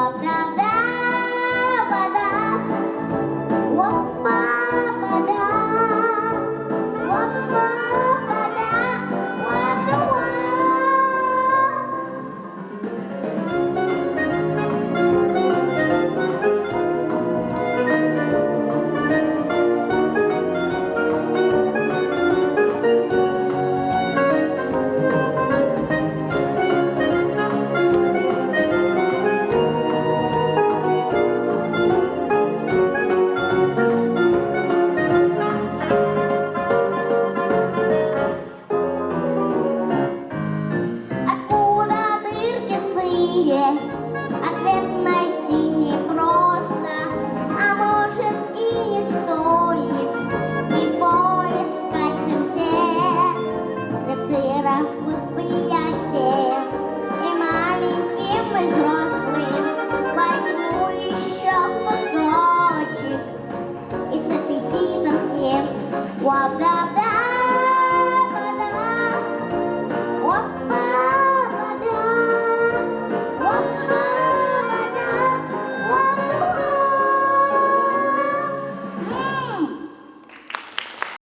Welcome back. da da